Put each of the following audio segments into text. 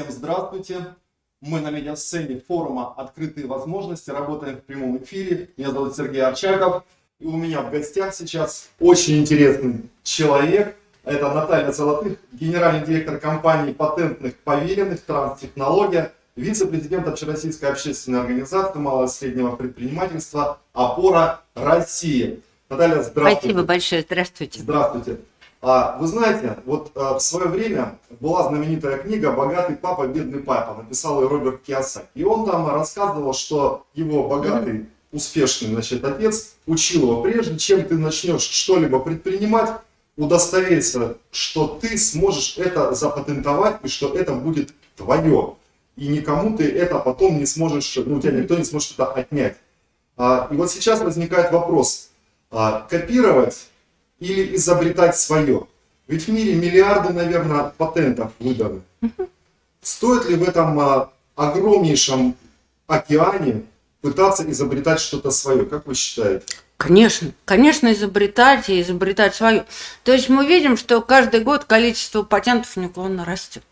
Всем здравствуйте! Мы на медиасцене форума «Открытые возможности», работаем в прямом эфире. Меня зовут Сергей Арчаков. И у меня в гостях сейчас очень интересный человек. Это Наталья Золотых, генеральный директор компании патентных поверенных «Транстехнология», вице-президент Общероссийской общественной организации малого и среднего предпринимательства «Опора России». Наталья, здравствуйте. Спасибо большое, здравствуйте. Здравствуйте. А, вы знаете, вот а, в свое время была знаменитая книга «Богатый папа, бедный папа», написал ее Роберт Киосаки. И он там рассказывал, что его богатый, успешный значит, отец учил его, прежде чем ты начнешь что-либо предпринимать, удостоверься, что ты сможешь это запатентовать и что это будет твое. И никому ты это потом не сможешь, ну, у тебя никто не сможет это отнять. А, и вот сейчас возникает вопрос, копировать или изобретать свое. Ведь в мире миллиарды, наверное, патентов выданы. Стоит ли в этом а, огромнейшем океане пытаться изобретать что-то свое? Как вы считаете? Конечно, конечно, изобретать и изобретать свое. То есть мы видим, что каждый год количество патентов неуклонно растет.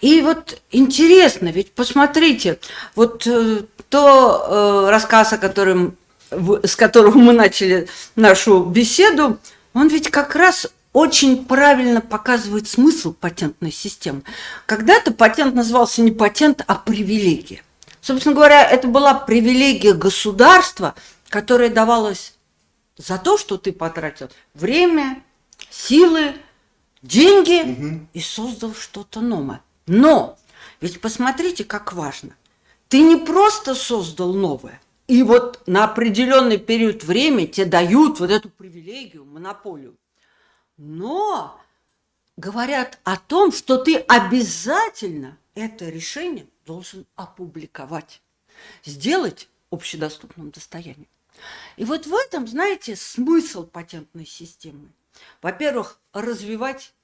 И вот интересно, ведь посмотрите, вот э, то э, рассказ, о котором, с которого мы начали нашу беседу, он ведь как раз очень правильно показывает смысл патентной системы. Когда-то патент назывался не патент, а привилегия. Собственно говоря, это была привилегия государства, которая давалась за то, что ты потратил время, силы, деньги угу. и создал что-то новое. Но ведь посмотрите, как важно. Ты не просто создал новое, и вот на определенный период времени тебе дают вот эту привилегию, монополию. Но говорят о том, что ты обязательно это решение должен опубликовать, сделать общедоступным достоянием. И вот в этом, знаете, смысл патентной системы. Во-первых, развивать,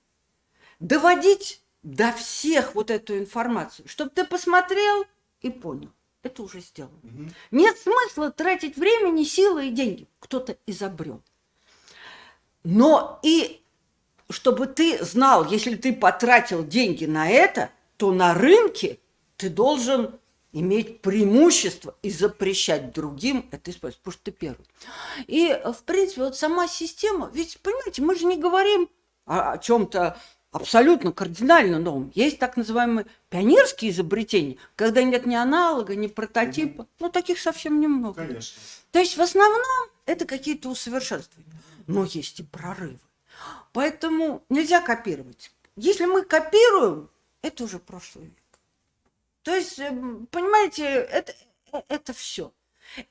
доводить до всех вот эту информацию, чтобы ты посмотрел и понял это уже сделано. Угу. Нет смысла тратить времени, силы и деньги. Кто-то изобрел. Но и чтобы ты знал, если ты потратил деньги на это, то на рынке ты должен иметь преимущество и запрещать другим это использовать, потому что ты первый. И, в принципе, вот сама система, ведь, понимаете, мы же не говорим о, о чем-то абсолютно кардинально новым. Есть так называемые пионерские изобретения, когда нет ни аналога, ни прототипа. Угу. Ну, таких совсем немного. Конечно. То есть в основном это какие-то усовершенствования. Но есть и прорывы. Поэтому нельзя копировать. Если мы копируем, это уже прошлый век. То есть, эм, понимаете, это, э, это все.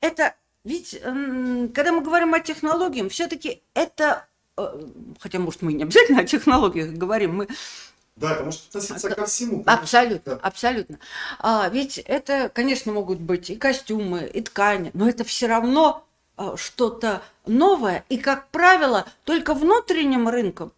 Это ведь, когда мы говорим о технологиях, все-таки это Э, хотя, может, мы не обязательно о технологиях говорим, мы да, потому что относиться ко всему. Конечно. Абсолютно, да. абсолютно. А, ведь это, конечно, могут быть и костюмы, и ткани, но это все равно а, что-то новое. И, как правило, только внутренним рынком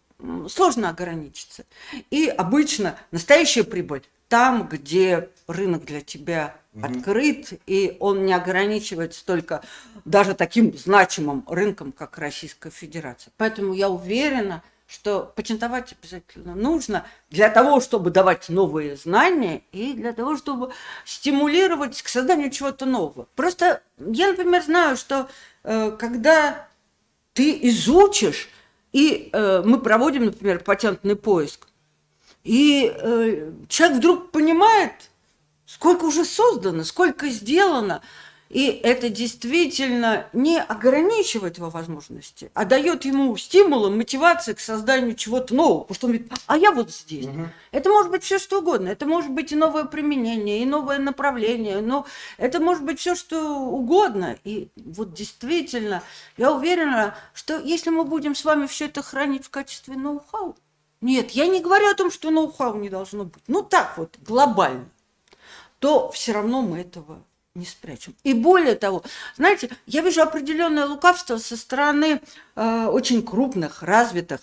сложно ограничиться. И обычно настоящая прибыль там, где рынок для тебя угу. открыт, и он не ограничивается только даже таким значимым рынком, как Российская Федерация. Поэтому я уверена, что патентовать обязательно нужно для того, чтобы давать новые знания и для того, чтобы стимулировать к созданию чего-то нового. Просто я, например, знаю, что э, когда ты изучишь, и э, мы проводим, например, патентный поиск, и э, человек вдруг понимает, сколько уже создано, сколько сделано, и это действительно не ограничивает его возможности, а дает ему стимулы, мотивации к созданию чего-то нового. Потому что он говорит, а я вот здесь. Угу. Это может быть все что угодно. Это может быть и новое применение, и новое направление. Но это может быть все что угодно. И вот действительно, я уверена, что если мы будем с вами все это хранить в качестве ноу-хау, нет, я не говорю о том, что ноу-хау не должно быть. Ну так вот, глобально. То все равно мы этого не спрячем. И более того, знаете, я вижу определенное лукавство со стороны э, очень крупных, развитых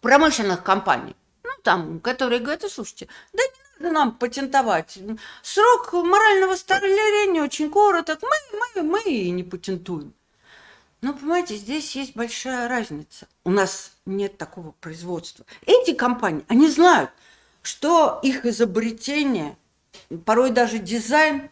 промышленных компаний. Ну, там, которые говорят, слушайте, да не надо нам патентовать. Срок морального старения очень короток, мы, мы, мы и не патентуем. Но, понимаете, здесь есть большая разница. У нас нет такого производства. Эти компании, они знают, что их изобретение, порой даже дизайн,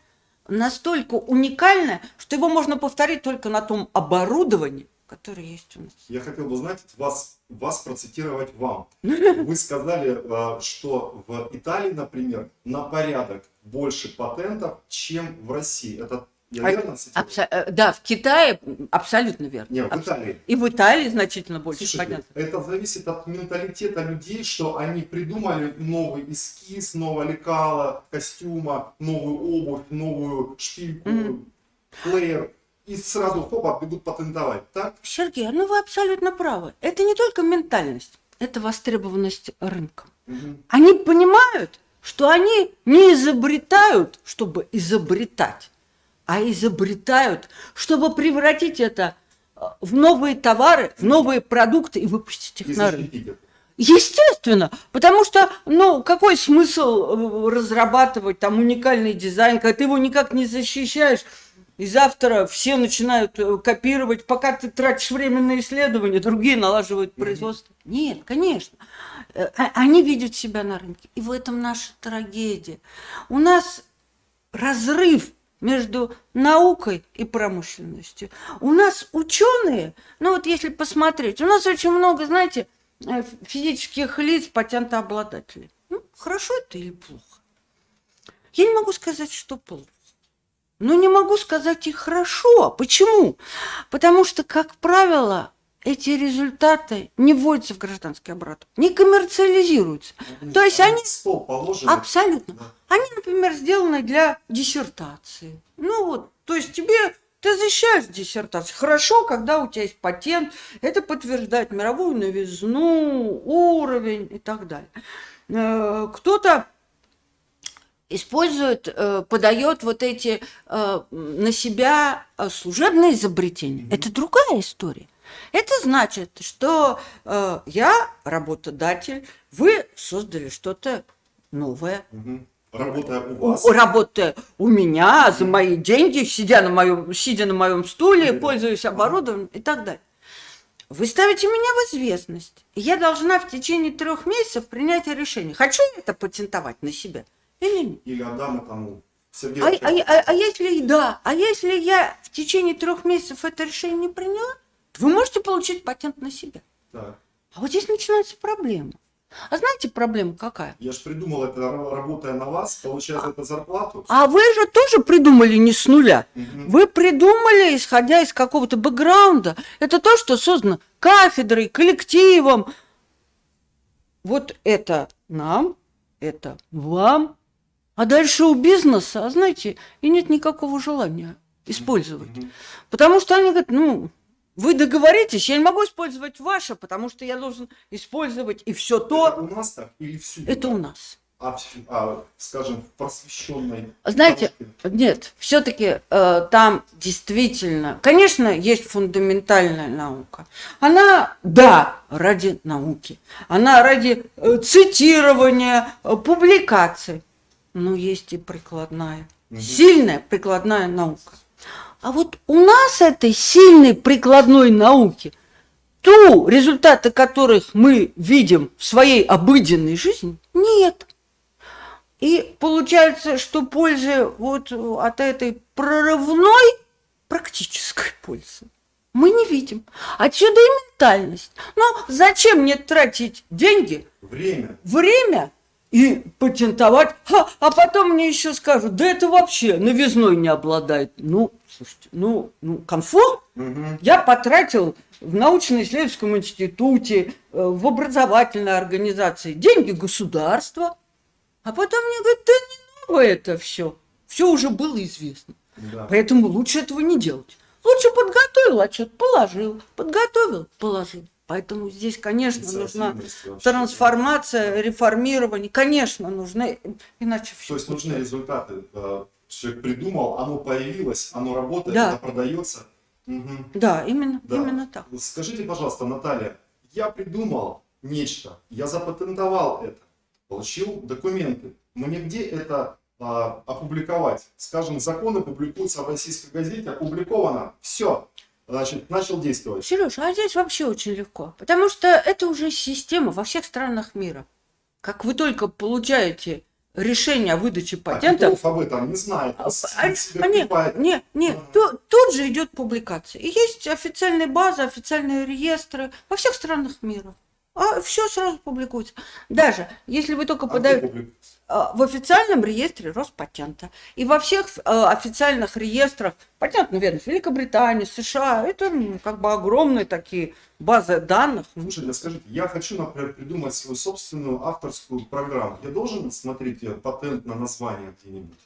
настолько уникальное, что его можно повторить только на том оборудовании, которое есть у нас. Я хотел бы знать, вас, вас процитировать вам. Вы сказали, э, что в Италии, например, на порядок больше патентов, чем в России. Это я А- верно? Абсо- э, Да, в Китае абсолютно верно. Не, в Италии. И в Италии значительно больше Слушайте, патентов. это зависит от менталитета людей, что они придумали новый эскиз, новое лекало, костюма, новую обувь, новую шпильку, Мгм. плеер, и сразу хопа бегут патентовать, так? Сергей, ну вы абсолютно правы. Это не только ментальность, это востребованность рынка. Мгм. Они понимают, что они не изобретают, чтобы изобретать, а изобретают, чтобы превратить это э, в новые товары, в новые продукты и выпустить их И на рынок. Естественно, потому что, ну, какой смысл э, разрабатывать там уникальный дизайн, когда ты его никак не защищаешь, и завтра все начинают э, копировать, пока ты тратишь время на исследования, другие налаживают производство. Нет, конечно. А- Они видят себя на рынке, и в этом наша трагедия. У нас разрыв между наукой и промышленностью. У нас ученые, ну вот если посмотреть, у нас очень много, знаете, э, физических лиц, патентообладателей. Ну, хорошо это или плохо? Я не могу сказать, что плохо. Но не могу сказать и хорошо. Почему? Потому что, как правило, эти результаты не вводятся в гражданский оборот, не коммерциализируются. То есть они- в стол положены. Абсолютно. Да. Они, например, сделаны для диссертации. Ну вот, то есть тебе ты защищаешь диссертацию. Хорошо, когда у тебя есть патент, это подтверждает мировую новизну, уровень и так далее. Э, Кто-то использует, э, подает вот эти э, на себя э, служебные изобретения. Мгм. Это другая история. Это значит, что э, я работодатель, вы создали что-то новое, Мгм. Работая у вас. работая у меня за мои деньги, сидя на моем, сидя на моем стуле, Да. пользуясь оборудованием и так далее. Вы ставите меня в известность. Я должна в течение трех месяцев принять решение, хочу я это патентовать на себя или. Или отдам этому Сергею А, а- а- а если да, а если я в течение трех месяцев это решение не приняла, то вы можете получить патент на себя. Так. А вот здесь начинается проблема. А знаете, проблема какая? Я же придумал это, ра- работая на вас, получая за это зарплату. А вы же тоже придумали не с нуля. Мгм. Вы придумали, исходя из какого-то бэкграунда. Это то, что создано кафедрой, коллективом. Вот это нам, это вам. А дальше у бизнеса, а знаете, и нет никакого желания использовать. Потому что они говорят, ну, вы договоритесь, я не могу использовать ваше, потому что я должен использовать и все Это то. у нас так или всюду? Это у нас. А, а, скажем, просвещенной... Знаете, бабушке? Нет, все-таки там действительно, конечно, есть фундаментальная наука. Она, да, ради науки. Она ради э, цитирования, э, публикаций. Но есть и прикладная, Мгм. сильная прикладная наука. А вот у нас этой сильной прикладной науки, ту, результаты которых мы видим в своей обыденной жизни, нет. И получается, что пользы вот от этой прорывной практической пользы мы не видим. Отсюда и ментальность. Но зачем мне тратить деньги, Время. время и патентовать, Ха, а потом мне еще скажут, да это вообще новизной не обладает. Ну, слушайте, ну, ну конфуз. Мгм. Я потратил в научно-исследовательском институте, э, в образовательной организации деньги государства, а потом мне говорят, да не новое это все. Все уже было известно. Да. Поэтому лучше этого не делать. Лучше подготовил отчет, положил. Подготовил, положил. Поэтому здесь, конечно, нужна трансформация, реформирование. Конечно, нужны, иначе все. То есть нужны результаты. Э, Человек придумал, оно появилось, оно работает, Да. это продается. Мгм. Да, именно, Да. именно так. Скажите, пожалуйста, Наталья, я придумал нечто, я запатентовал это, получил документы. Мне где это а, опубликовать? Скажем, законы публикуются в российской газете, опубликовано, все, значит, начал действовать. Сереж, а здесь вообще очень легко, потому что это уже система во всех странах мира. как вы только получаете решение о выдаче А патента, Титов об этом не знает. а, а, не, покупает. не, не, Ага. ту- тут же идет публикация. И есть официальные базы, официальные реестры во всех странах мира. А все сразу публикуется. Даже если вы только А подаете а, в официальном реестре Роспатента и во всех а, официальных реестрах патентной ведомств Великобритании, США, это как бы огромные такие базы данных. Слушайте, а скажите, я хочу, например, придумать свою собственную авторскую программу. Я должен смотреть э, патент на название где-нибудь?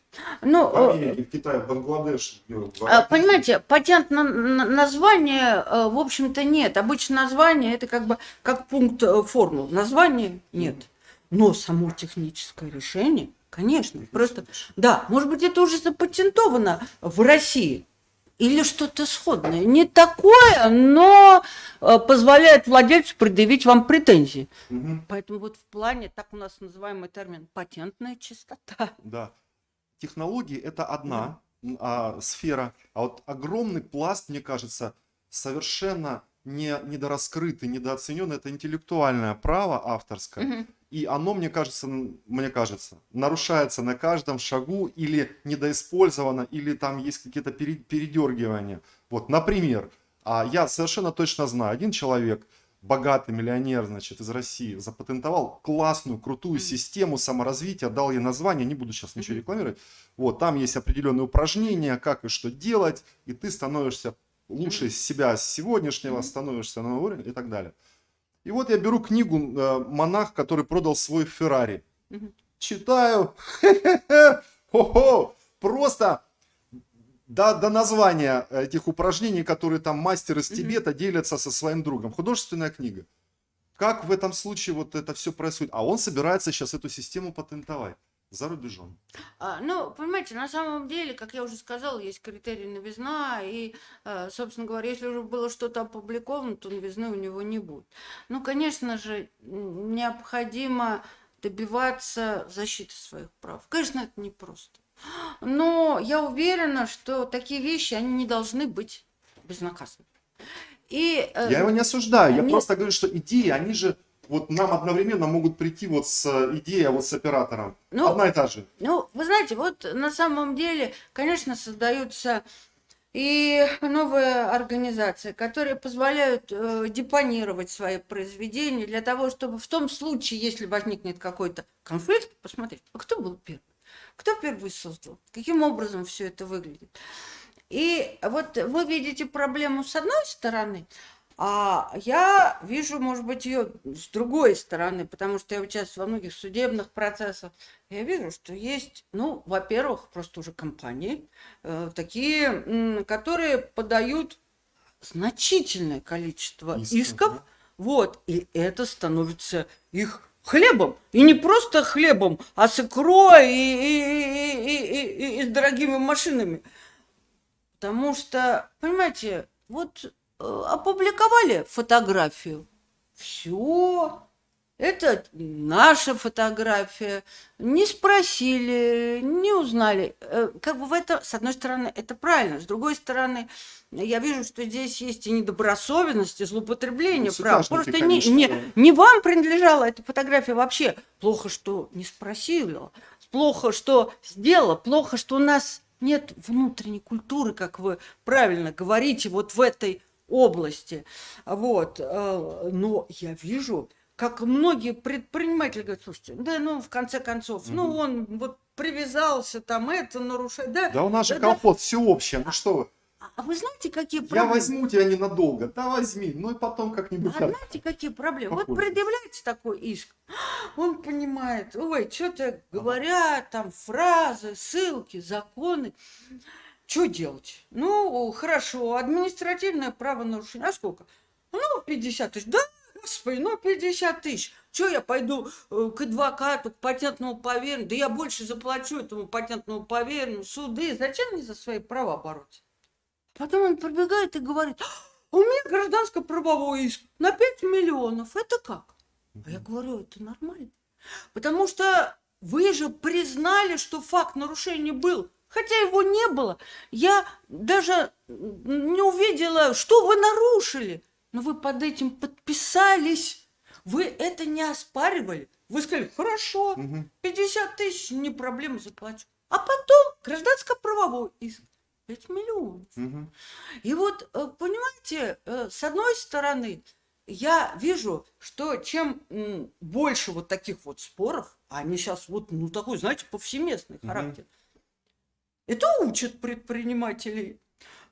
Ну, В э, Америке, в Китае, в Бангладеш? где- в Африке? Понимаете, патент на, на- название, э, в общем-то, нет. Обычно название это как бы как пункт э, формул. Название нет. Но само техническое решение, конечно, просто, да, может быть, это уже запатентовано в России. Или что-то сходное. Не такое, но э, позволяет владельцу предъявить вам претензии. Мгм. Поэтому вот в плане, так у нас называемый термин, патентная чистота. Да. Технологии это одна м, а, сфера, а вот огромный пласт, мне кажется, совершенно не, недораскрытый, недооценен, это интеллектуальное право авторское. Мгм. И оно, мне кажется, мне кажется, нарушается на каждом шагу или недоиспользовано, или там есть какие-то пере- передергивания. Вот, например, а я совершенно точно знаю, один человек, богатый миллионер, значит, из России, запатентовал классную, крутую систему саморазвития, дал ей название, не буду сейчас ничего рекламировать. Вот, там есть определенные упражнения, как и что делать, и ты становишься лучше себя сегодняшнего, становишься на новый уровень и так далее. И вот я беру книгу э, «Монах, который продал свой Феррари». Мгм. Читаю. Хо-хо! Просто до, до названия этих упражнений, которые там мастер из Тибета делятся со своим другом. Художественная книга. Как в этом случае вот это все происходит? А он собирается сейчас эту систему патентовать за рубежом. А, ну, понимаете, на самом деле, как я уже сказала, есть критерий новизна, и, э, собственно говоря, если уже было что-то опубликовано, то новизны у него не будет. Ну, конечно же, необходимо добиваться защиты своих прав. Конечно, это непросто. Но я уверена, что такие вещи, они не должны быть безнаказанными. И, э, Я его не осуждаю, я Нет. просто говорю, что идеи, они же вот нам одновременно могут прийти вот с э, идеей, а вот с оператором. Ну, Одна и та же. Ну, вы знаете, вот на самом деле, конечно, создаются и новые организации, которые позволяют э, депонировать свои произведения для того, чтобы в том случае, если возникнет какой-то конфликт, посмотреть, а кто был первый, кто первый создал, каким образом все это выглядит. И вот вы видите проблему с одной стороны, а я вижу, может быть, ее с другой стороны, потому что я участвую во многих судебных процессах. Я вижу, что есть, ну, во-первых, просто уже компании, э, такие, м, которые подают значительное количество Исков, исков, да. вот, и это становится их хлебом. И не просто хлебом, а с икрой и, и- и- и- и- и с дорогими машинами. Потому что, понимаете, вот опубликовали фотографию, все, это наша фотография, не спросили, не узнали. Э, Как бы в это, с одной стороны, это правильно, с другой стороны, я вижу, что здесь есть и недобросовестность, и злоупотребление Ну, прав. Просто не, конечно, не, не вам принадлежала эта фотография вообще. Плохо, что не спросила, плохо, что сделала, плохо, что у нас нет внутренней культуры, как вы правильно говорите, вот в этой области. Вот. э, Но я вижу, как многие предприниматели говорят, слушайте, да ну, в конце концов, ну, он вот привязался, там это нарушает. Да, Да у нас же да, да. колхоз всеобщее, ну что вы. А вы знаете, какие Я проблемы? возьму тебя ненадолго, да возьми, ну и потом как-нибудь. А так. знаете, какие проблемы? Вот Похоже. предъявляется такой иск, он понимает, ой, что-то говорят, там фразы, ссылки, законы. Что делать? Ну, хорошо, административное правонарушение. А сколько? Ну, 50 тысяч. Да, господи, ну 50 тысяч. Что я пойду э, к адвокату, к патентному поверенному? Да я больше заплачу этому патентному поверенному. Суды. Зачем мне за свои права бороться? Потом он прибегает и говорит, «А у меня гражданско-правовой иск на 5 миллионов. Это как? А я говорю, это нормально. Потому что вы же признали, что факт нарушения был. Хотя его не было. Я даже не увидела, что вы нарушили. Но вы под этим подписались. Вы это не оспаривали. Вы сказали, хорошо, Мгм. 50 тысяч, не проблема, заплачу. А потом гражданско-правовой иск. 5 миллионов. Мгм. И вот, э, понимаете, э, с одной стороны, я вижу, что чем больше вот таких вот споров, а они сейчас вот, ну, такой, знаете, повсеместный Мгм. характер, это учат предпринимателей.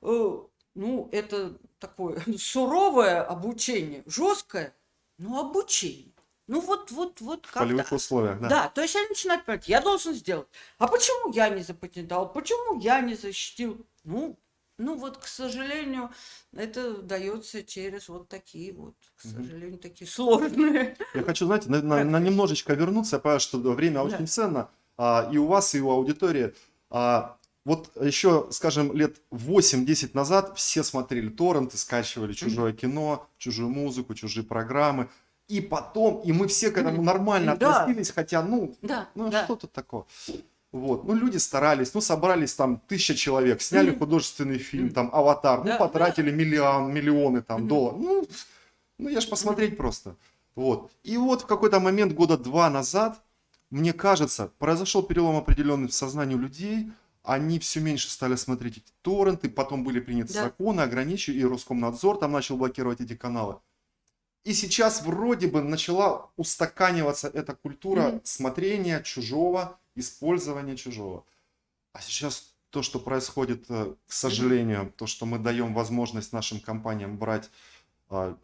Э, Ну, это такое суровое обучение, жесткое, но обучение. Ну, вот, вот, вот В как полевых условиях, да. да, то есть они начинают понимать, я должен сделать. А почему я не запатентовал? Почему я не защитил? Ну, ну вот, к сожалению, это дается через вот такие вот, к сожалению, такие сложные. Я хочу, знаете, на, на- на немножечко вернуться. Я понимаю, что время Да. очень ценно. а, и у вас, и у аудитории. А, вот еще, скажем, лет 8-10 назад все смотрели торренты, скачивали чужое кино, чужую музыку, чужие программы. И потом, и мы все к этому нормально Да. относились, хотя, ну, Да, ну да. что тут такого? Вот, ну люди старались, ну собрались там тысяча человек, сняли Мгм. художественный фильм, Мгм. там Аватар, Да, ну потратили миллион, миллионы там Мгм. долларов, ну, ну я ж посмотреть просто. Вот. И вот в какой-то момент года два назад, мне кажется, произошел перелом определенный в сознании людей, они все меньше стали смотреть эти торренты, потом были приняты Да. законы, ограничили, и Роскомнадзор там начал блокировать эти каналы. И сейчас вроде бы начала устаканиваться эта культура Мгм. смотрения чужого, использования чужого. А сейчас то, что происходит, э, к сожалению, то, что мы даем возможность нашим компаниям брать а,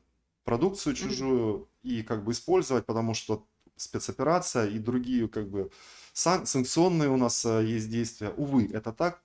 продукцию чужую и как бы использовать, потому что спецоперация и другие как бы сан- санкционные у нас э, есть действия. Увы, это так.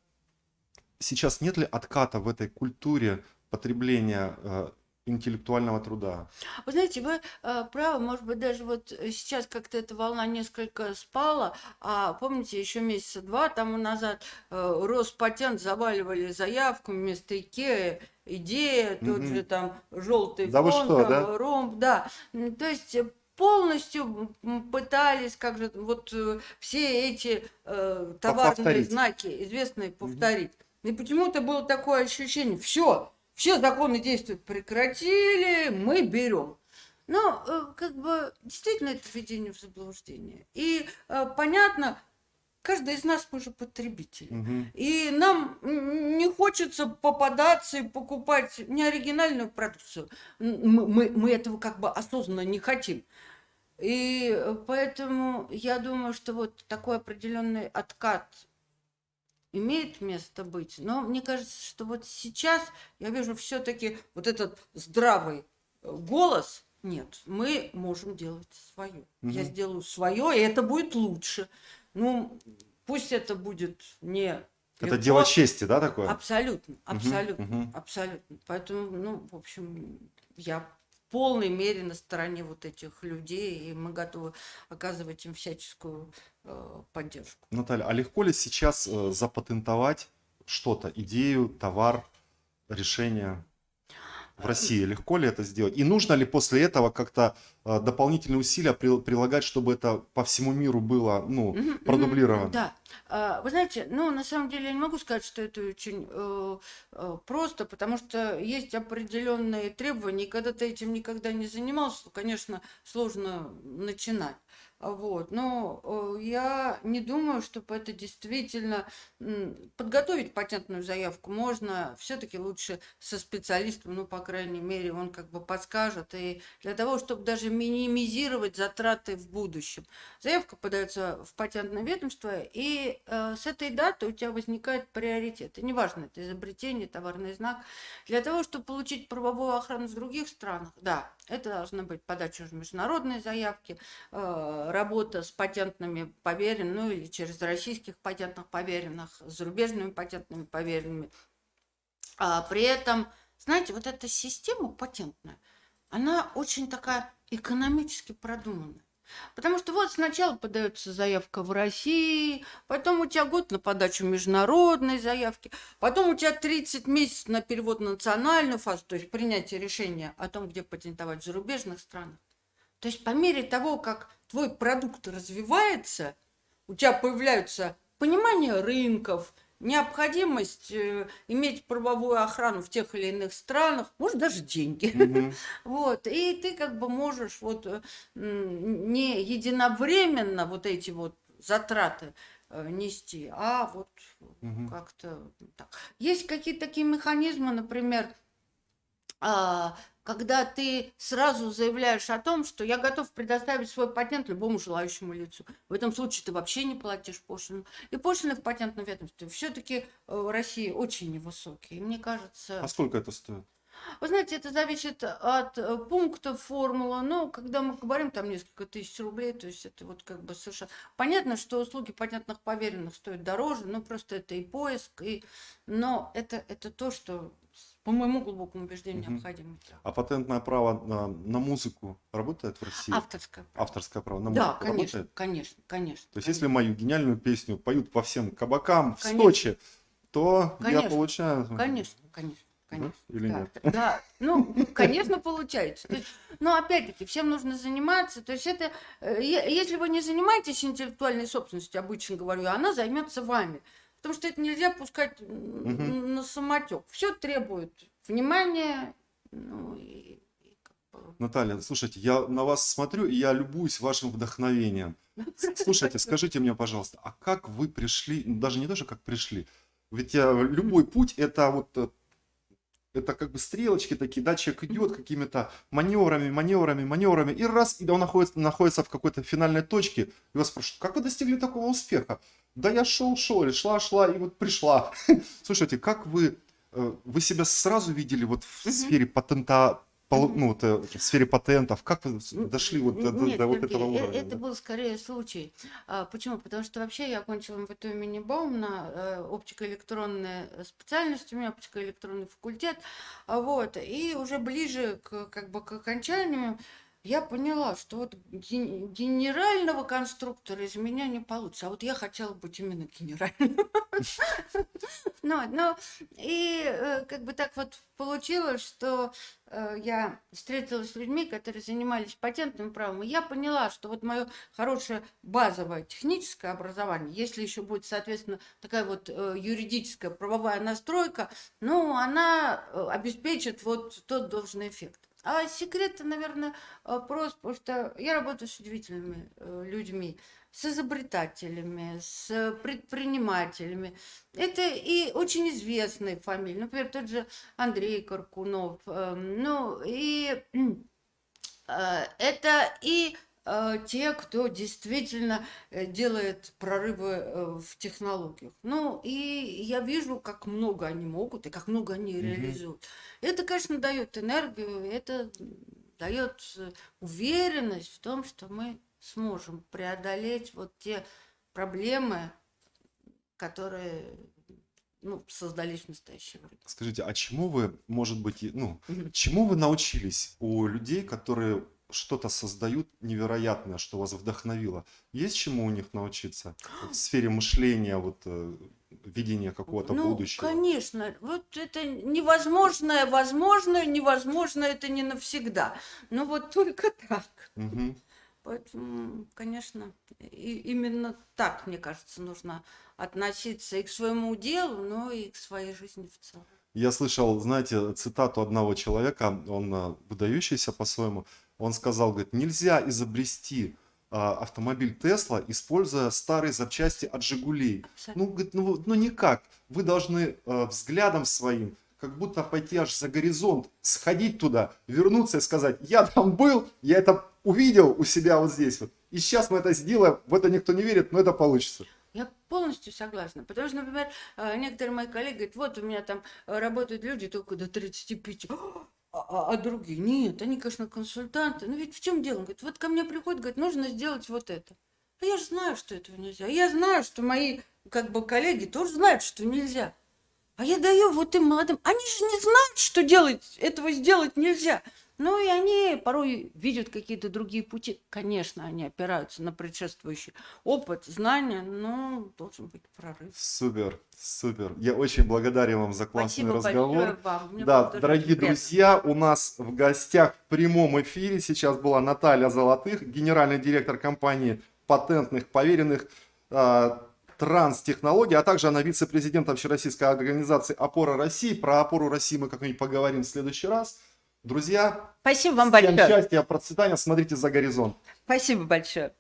Сейчас нет ли отката в этой культуре потребления э, интеллектуального труда? Вы знаете, вы э, правы, может быть, даже вот сейчас как-то эта волна несколько спала, а помните, еще месяца два тому назад э, Роспатент заваливали заявку вместо Икеи, идея, тот Мгм. же там желтый Да фон, что, там, да? ромб, да. То есть э, полностью пытались, как же, вот э, все эти э, товарные повторить. знаки известные повторить. И почему-то было такое ощущение, все, все законы действуют прекратили, мы берем. Но э, как бы действительно это введение в заблуждение. И э, понятно, каждый из нас мы же потребители. Мгм. И нам не хочется попадаться и покупать неоригинальную продукцию. Мы, мы, мы этого как бы осознанно не хотим. И э, поэтому я думаю, что вот такой определенный откат имеет место быть. Но мне кажется, что вот сейчас я вижу все-таки вот этот здравый э, голос. Нет, мы можем делать свое. Я Мгм. сделаю свое, и это будет лучше. Ну, пусть это будет не Это легко. дело чести, да, такое? Абсолютно, абсолютно, мгм. абсолютно. Поэтому, ну, в общем, я полной мере на стороне вот этих людей, и мы готовы оказывать им всяческую э, поддержку. Наталья, а легко ли сейчас э, запатентовать что-то, идею, товар, решение в России? Легко ли это сделать? И нужно ли после этого как-то э, дополнительные усилия при- прилагать, чтобы это по всему миру было, ну, Мгм, продублировано? мгм, Да. А, Вы знаете, ну, на самом деле я не могу сказать, что это очень э, э, просто, потому что есть определенные требования, и когда ты этим никогда не занимался, то, конечно, сложно начинать. Вот. Но э, я не думаю, чтобы это действительно подготовить патентную заявку можно все-таки лучше со специалистом, ну, по крайней мере, он как бы подскажет. И для того, чтобы даже минимизировать затраты в будущем. Заявка подается в патентное ведомство, и э, с этой даты у тебя возникает приоритет. И неважно, это изобретение, товарный знак. Для того, чтобы получить правовую охрану в других странах, да, это должна быть подача уже международной заявки, э, работа с патентными поверенными, ну или через российских патентных поверенных, с зарубежными патентными поверенными. А при этом, знаете, вот эта система патентная, она очень такая экономически продуманная. Потому что вот сначала подается заявка в России, потом у тебя год на подачу международной заявки, потом у тебя 30 месяцев на перевод на национальную фазу, то есть принятие решения о том, где патентовать в зарубежных странах. То есть по мере того, как твой продукт развивается, у тебя появляются понимание рынков, необходимость э, иметь правовую охрану в тех или иных странах, может даже деньги. Вот, и ты как бы можешь вот э, не единовременно вот эти вот затраты э, нести, а вот как-то так. Есть какие-то такие механизмы, например, а, когда ты сразу заявляешь о том, что я готов предоставить свой патент любому желающему лицу. В этом случае ты вообще не платишь пошлину. И пошлины в патентном ведомстве все-таки в России очень невысокие. И мне кажется... А сколько это стоит? Вы знаете, это зависит от э, пункта формулы. Но когда мы говорим там несколько тысяч рублей, то есть это вот как бы совершенно... Понятно, что услуги патентных поверенных стоят дороже, но просто это и поиск, и... но это, это то, что, по моему глубокому убеждению, Мгм. необходимо. А патентное право на, на музыку работает в России? Авторское. Авторское право на Да, музыку конечно, работает? конечно, конечно. То есть, если мою гениальную песню поют по всем кабакам в Конечно. Сочи, то я Конечно. получаю... Конечно, конечно, конечно. Или Да, нет? Да, ну, конечно, получается. Есть, но опять-таки, всем нужно заниматься. То есть это, э, если вы не занимаетесь интеллектуальной собственностью, обычно говорю, она займется вами. Потому что это нельзя пускать Мгм. на самотек. Все требует внимания, ну и, и как бы- Наталья, слушайте, я на вас смотрю, и я любуюсь вашим вдохновением. С- Слушайте, скажите мне, пожалуйста, а как вы пришли, ну, даже не даже как пришли, ведь э, любой путь это вот э, это как бы стрелочки такие, да, человек идет какими-то маневрами, маневрами, маневрами, и раз, и он находится, находится в какой-то финальной точке, и вас спрашивают, как вы достигли такого успеха? Да я шел, шел, или шла, шла, и вот пришла. Слушайте, как вы, э, вы себя сразу видели вот в сфере патента, ну, вот, э, в сфере патентов, как вы дошли вот до, до- Нет, до вот этого э- уровня? Это да? был скорее случай. А, Почему? Потому что вообще я окончила МВТУ имени Баумна, оптико-электронная специальность, у меня оптико-электронный факультет. А Вот. И уже ближе к, как бы, к окончанию я поняла, что вот ген- генерального конструктора из меня не получится. А вот я хотела быть именно генеральным. Ну, ну, и э, как бы так вот получилось, что э, я встретилась с людьми, которые занимались патентным правом, и я поняла, что вот мое хорошее базовое техническое образование, если еще будет, соответственно, такая вот э, юридическая правовая настройка, ну, она обеспечит вот тот должный эффект. А секрет, наверное, э, прост, потому что я работаю с удивительными э, людьми, с изобретателями, с предпринимателями. Это и очень известные фамилии, например, тот же Андрей Каркунов. э, Ну, и э, это и те, кто действительно э, делает прорывы э, в технологиях. Ну, и я вижу, как много они могут и как много они Мгм. реализуют. Это, конечно, дает энергию, это дает э, уверенность в том, что мы сможем преодолеть вот те проблемы, которые ну, создались в настоящее время. Скажите, а чему вы, может быть, ну, чему вы научились у людей, которые что-то создают невероятное, что вас вдохновило? Есть чему у них научиться в сфере мышления, вот э, видения какого-то ну, будущего? конечно, вот это невозможное, возможно, невозможно, это не навсегда. Ну вот только так. Мгм. Поэтому, конечно, и именно так, мне кажется, нужно относиться и к своему делу, но и к своей жизни в целом. Я слышал, знаете, цитату одного человека, он э, выдающийся по-своему, он сказал, говорит, нельзя изобрести а, автомобиль Тесла, используя старые запчасти от Жигулей. Ну, говорит, ну, ну никак. Вы должны э, взглядом своим, как будто пойти аж за горизонт, сходить туда, вернуться и сказать, я там был, я это увидел у себя вот здесь вот. И сейчас мы это сделаем, в это никто не верит, но это получится. Я полностью согласна. Потому что, например, э, некоторые мои коллеги говорят, вот у меня там работают люди только до 35. А, а- а другие? Нет, они, конечно, консультанты. Но ведь в чем дело? Он говорит, вот ко мне приходят, говорит, нужно сделать вот это. А я же знаю, что этого нельзя. Я знаю, что мои как бы коллеги тоже знают, что нельзя. А я даю вот им молодым. Они же не знают, что делать, этого сделать нельзя. Ну и они порой видят какие-то другие пути. Конечно, они опираются на предшествующий опыт, знания, но должен быть прорыв. Супер, супер. Я очень благодарен вам за классный Спасибо разговор. вам. Мне Да, дорогие приятно. друзья, у нас в гостях в прямом эфире сейчас была Наталья Золотых, генеральный директор компании патентных поверенных. А, транстехнологий, а также она вице-президентом Всероссийской организации «Опора России». Про «Опору России» мы как-нибудь поговорим в следующий раз. Друзья, Спасибо вам всем большое. счастья, процветания, смотрите за горизонт. Спасибо большое.